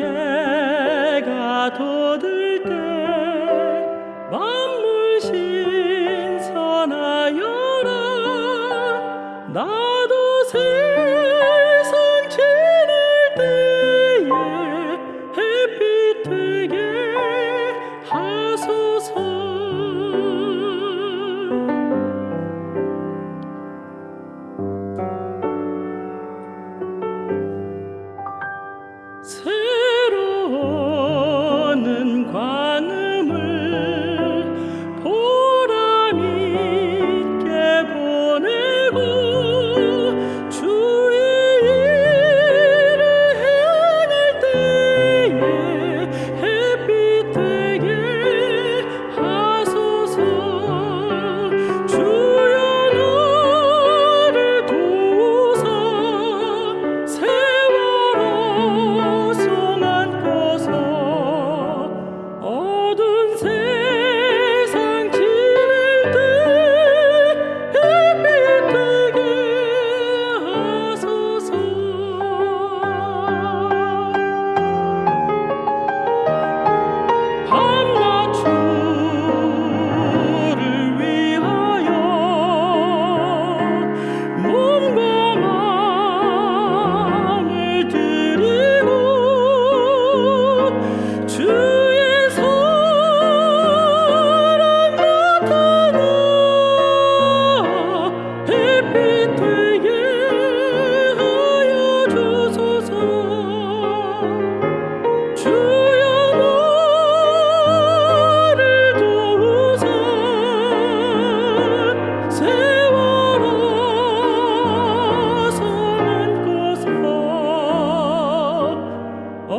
해가 돋을 때 만물 신선하여라. 나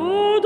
Oh,